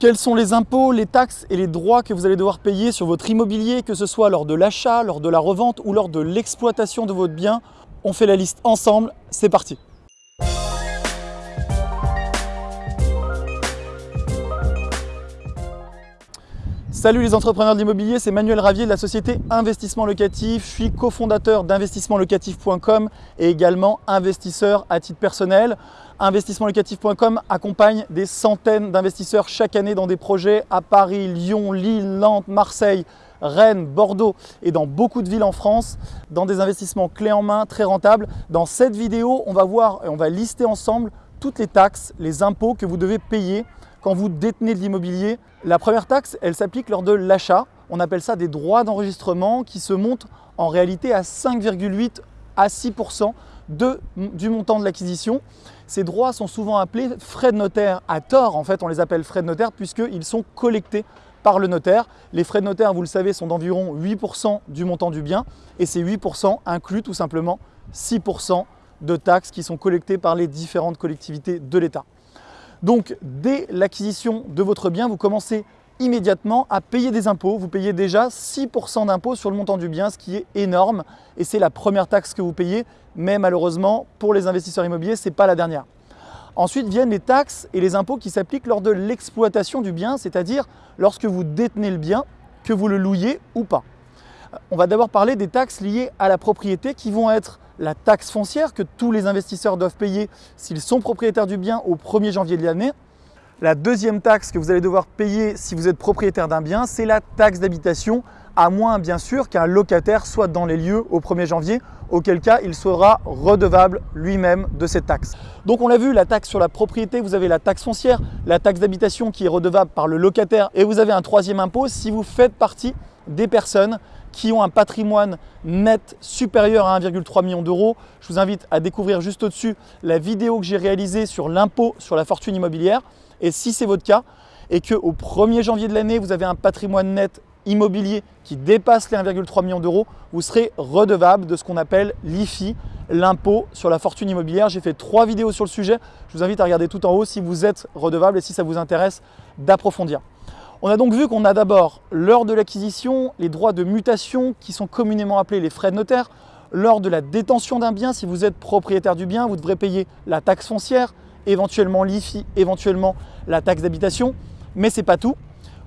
Quels sont les impôts, les taxes et les droits que vous allez devoir payer sur votre immobilier, que ce soit lors de l'achat, lors de la revente ou lors de l'exploitation de votre bien? On fait la liste ensemble, c'est parti Salut les entrepreneurs de l'immobilier, c'est Manuel Ravier de la société Investissement Locatif. Je suis cofondateur d'investissementlocatif.com et également investisseur à titre personnel. Investissementlocatif.com accompagne des centaines d'investisseurs chaque année dans des projets à Paris, Lyon, Lille, Nantes, Marseille, Rennes, Bordeaux et dans beaucoup de villes en France, dans des investissements clés en main, très rentables. Dans cette vidéo, on va voir et on va lister ensemble toutes les taxes, les impôts que vous devez payer quand vous détenez de l'immobilier. La première taxe, elle s'applique lors de l'achat. On appelle ça des droits d'enregistrement qui se montent en réalité à 5,8 à 6% du montant de l'acquisition. Ces droits sont souvent appelés frais de notaire à tort. En fait, on les appelle frais de notaire puisqu'ils sont collectés par le notaire. Les frais de notaire, vous le savez, sont d'environ 8% du montant du bien et ces 8% incluent tout simplement 6% de taxes qui sont collectées par les différentes collectivités de l'État. Donc, dès l'acquisition de votre bien, vous commencez immédiatement à payer des impôts. Vous payez déjà 6% d'impôts sur le montant du bien, ce qui est énorme. Et c'est la première taxe que vous payez, mais malheureusement, pour les investisseurs immobiliers, ce n'est pas la dernière. Ensuite viennent les taxes et les impôts qui s'appliquent lors de l'exploitation du bien, c'est-à-dire lorsque vous détenez le bien, que vous le louiez ou pas. On va d'abord parler des taxes liées à la propriété qui vont être la taxe foncière que tous les investisseurs doivent payer s'ils sont propriétaires du bien au 1er janvier de l'année. La deuxième taxe que vous allez devoir payer si vous êtes propriétaire d'un bien, c'est la taxe d'habitation, à moins bien sûr qu'un locataire soit dans les lieux au 1er janvier, auquel cas il sera redevable lui-même de cette taxe. Donc on l'a vu, la taxe sur la propriété, vous avez la taxe foncière, la taxe d'habitation qui est redevable par le locataire et vous avez un troisième impôt si vous faites partie des personnes qui ont un patrimoine net supérieur à 1,3 million d'euros. Je vous invite à découvrir juste au-dessus la vidéo que j'ai réalisée sur l'impôt sur la fortune immobilière. Et si c'est votre cas et qu'au 1er janvier de l'année, vous avez un patrimoine net immobilier qui dépasse les 1,3 million d'euros, vous serez redevable de ce qu'on appelle l'IFI, l'impôt sur la fortune immobilière. J'ai fait trois vidéos sur le sujet. Je vous invite à regarder tout en haut si vous êtes redevable et si ça vous intéresse d'approfondir. On a donc vu qu'on a d'abord, lors de l'acquisition, les droits de mutation qui sont communément appelés les frais de notaire. Lors de la détention d'un bien, si vous êtes propriétaire du bien, vous devrez payer la taxe foncière, éventuellement l'IFI, éventuellement la taxe d'habitation. Mais ce n'est pas tout.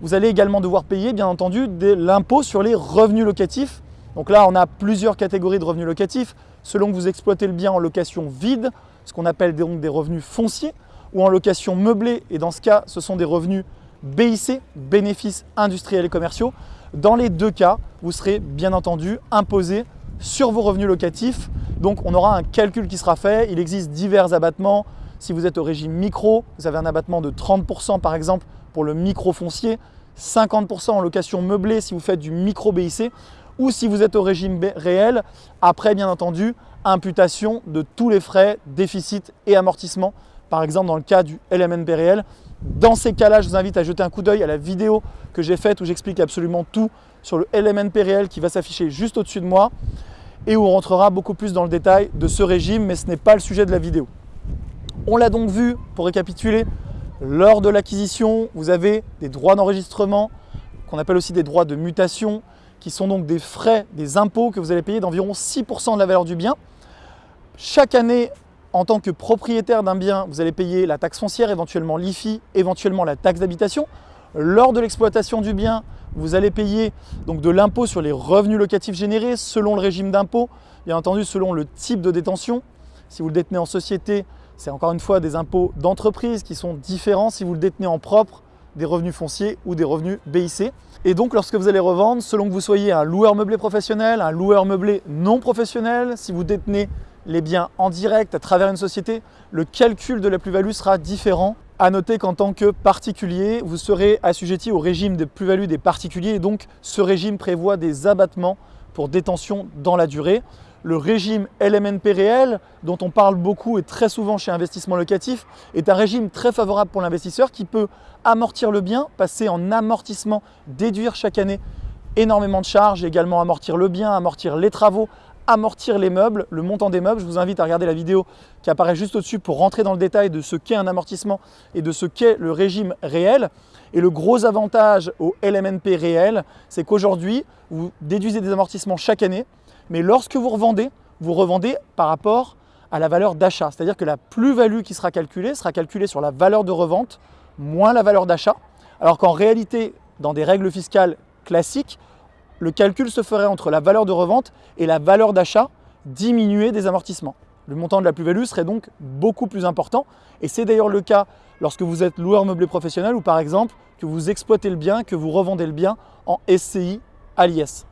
Vous allez également devoir payer, bien entendu, l'impôt sur les revenus locatifs. Donc là, on a plusieurs catégories de revenus locatifs. Selon que vous exploitez le bien en location vide, ce qu'on appelle donc des revenus fonciers, ou en location meublée, et dans ce cas, ce sont des revenus BIC, bénéfices industriels et commerciaux. Dans les deux cas, vous serez bien entendu imposé sur vos revenus locatifs. Donc on aura un calcul qui sera fait. Il existe divers abattements. Si vous êtes au régime micro, vous avez un abattement de 30% par exemple pour le micro foncier, 50% en location meublée si vous faites du micro BIC ou si vous êtes au régime réel, après bien entendu, imputation de tous les frais, déficits et amortissements. Par exemple dans le cas du LMNP réel, dans ces cas-là, je vous invite à jeter un coup d'œil à la vidéo que j'ai faite où j'explique absolument tout sur le LMNP réel qui va s'afficher juste au-dessus de moi et où on rentrera beaucoup plus dans le détail de ce régime, mais ce n'est pas le sujet de la vidéo. On l'a donc vu, pour récapituler, lors de l'acquisition, vous avez des droits d'enregistrement, qu'on appelle aussi des droits de mutation, qui sont donc des frais, des impôts que vous allez payer d'environ 6% de la valeur du bien. Chaque année, en tant que propriétaire d'un bien, vous allez payer la taxe foncière, éventuellement l'IFI, éventuellement la taxe d'habitation. Lors de l'exploitation du bien, vous allez payer donc de l'impôt sur les revenus locatifs générés selon le régime d'impôt, bien entendu selon le type de détention. Si vous le détenez en société, c'est encore une fois des impôts d'entreprise qui sont différents si vous le détenez en propre, des revenus fonciers ou des revenus BIC. Et donc lorsque vous allez revendre, selon que vous soyez un loueur meublé professionnel, un loueur meublé non professionnel, si vous détenez les biens en direct à travers une société, le calcul de la plus-value sera différent. À noter qu'en tant que particulier, vous serez assujetti au régime de plus-value des particuliers et donc ce régime prévoit des abattements pour détention dans la durée. Le régime LMNP réel, dont on parle beaucoup et très souvent chez Investissement Locatif, est un régime très favorable pour l'investisseur qui peut amortir le bien, passer en amortissement, déduire chaque année énormément de charges, également amortir le bien, amortir les travaux, amortir les meubles, le montant des meubles. Je vous invite à regarder la vidéo qui apparaît juste au-dessus pour rentrer dans le détail de ce qu'est un amortissement et de ce qu'est le régime réel. Et le gros avantage au LMNP réel, c'est qu'aujourd'hui, vous déduisez des amortissements chaque année, mais lorsque vous revendez, vous revendez par rapport à la valeur d'achat. C'est-à-dire que la plus-value qui sera calculée sera calculée sur la valeur de revente moins la valeur d'achat. Alors qu'en réalité, dans des règles fiscales classiques, le calcul se ferait entre la valeur de revente et la valeur d'achat diminuée des amortissements. Le montant de la plus-value serait donc beaucoup plus important et c'est d'ailleurs le cas lorsque vous êtes loueur meublé professionnel ou par exemple que vous exploitez le bien, que vous revendez le bien en SCI à l'IS.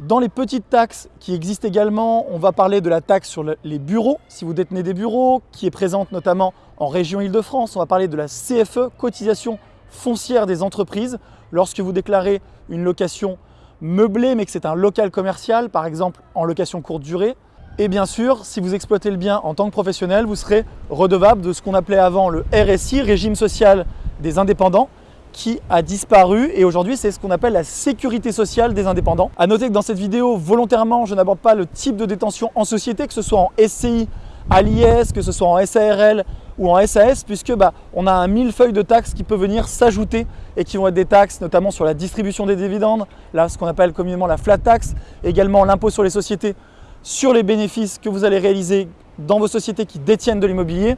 Dans les petites taxes qui existent également, on va parler de la taxe sur les bureaux, si vous détenez des bureaux, qui est présente notamment en région Île-de-France. On va parler de la CFE, cotisation foncière des entreprises, lorsque vous déclarez une location meublée mais que c'est un local commercial, par exemple en location courte durée. Et bien sûr, si vous exploitez le bien en tant que professionnel, vous serez redevable de ce qu'on appelait avant le RSI, régime social des indépendants, qui a disparu et aujourd'hui c'est ce qu'on appelle la sécurité sociale des indépendants. A noter que dans cette vidéo, volontairement, je n'aborde pas le type de détention en société, que ce soit en SCI, à l'IS, que ce soit en SARL ou en SAS, puisque bah, on a un millefeuille de taxes qui peut venir s'ajouter et qui vont être des taxes notamment sur la distribution des dividendes, ce qu'on appelle communément la flat tax, également l'impôt sur les sociétés sur les bénéfices que vous allez réaliser dans vos sociétés qui détiennent de l'immobilier.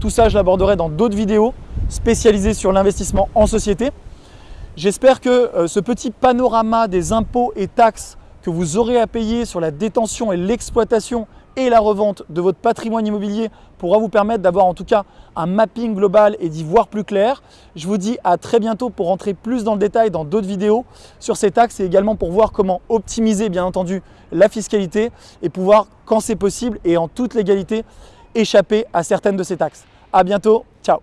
Tout ça, je l'aborderai dans d'autres vidéos spécialisé sur l'investissement en société. J'espère que euh, ce petit panorama des impôts et taxes que vous aurez à payer sur la détention et l'exploitation et la revente de votre patrimoine immobilier pourra vous permettre d'avoir en tout cas un mapping global et d'y voir plus clair. Je vous dis à très bientôt pour rentrer plus dans le détail dans d'autres vidéos sur ces taxes et également pour voir comment optimiser bien entendu la fiscalité et pouvoir quand c'est possible et en toute légalité échapper à certaines de ces taxes. À bientôt, ciao